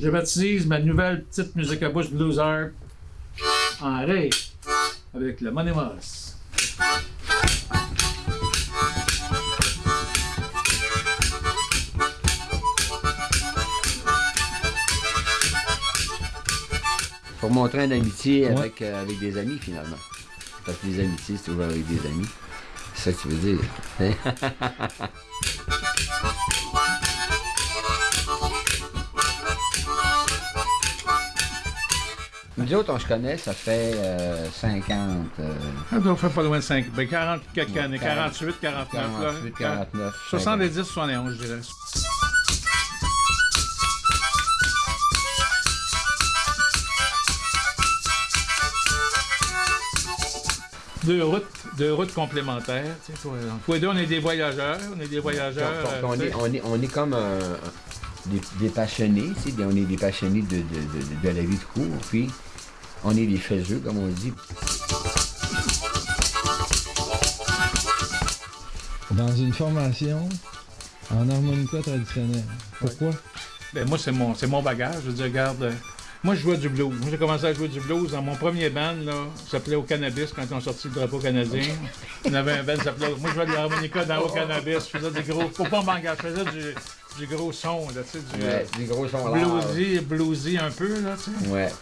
Je baptise ma nouvelle petite musique à bouche blues harp en ré avec le Monemos. Pour montrer une amitié avec, euh, avec des amis, finalement. Parce que les amitiés, c'est toujours avec des amis. C'est ça que tu veux dire. Nous autres, on se connaît, ça fait euh, 50, euh, Ça doit faire pas loin de 5, ben 40 quelques années, 48, 49, là. 48, 49. 70, 71, je dirais. Deux routes, deux routes complémentaires. tu sais, toi, Tous les deux, on est des voyageurs. On est des voyageurs. On, on euh, est, sais. on, est, on est comme un- des, des passionnés, tu sais, on est des passionnés de, de, de, de la vie de cours, puis on est des faiseux, comme on dit. Dans une formation en harmonica traditionnelle. Pourquoi? Ben, moi, c'est mon, c'est mon bagage. Je veux dire, regarde, euh, moi, je jouais du blues. Moi, j'ai commencé à jouer du blues dans mon premier band, là, ça s'appelait Au Cannabis, quand ils ont sorti le drapeau canadien. On avait un band qui s'appelait... Moi, je jouais de l'harmonica dans Au Cannabis. Je faisais des gros... Faut pas m'engager. Je faisais du, du gros son, là, tu sais, du... Ouais, gros euh, bluesy, bluesy un peu, là, tu sais. Ouais.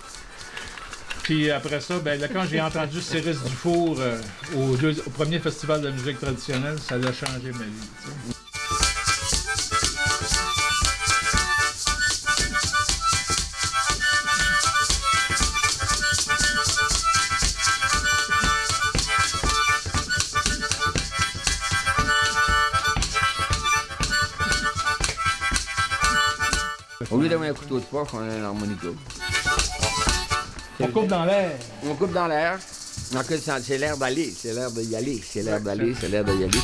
Puis après ça, ben, là, quand j'ai entendu Cyrus Dufour euh, au, deux- au premier festival de musique traditionnelle, ça a changé ma vie, tu sais. Au lieu d'avoir un couteau de poche, on a un harmonica. On coupe dans l'air. On coupe dans l'air. Donc, c'est l'air d'aller, c'est l'air d'y aller, c'est l'air d'aller, c'est l'air d'y aller.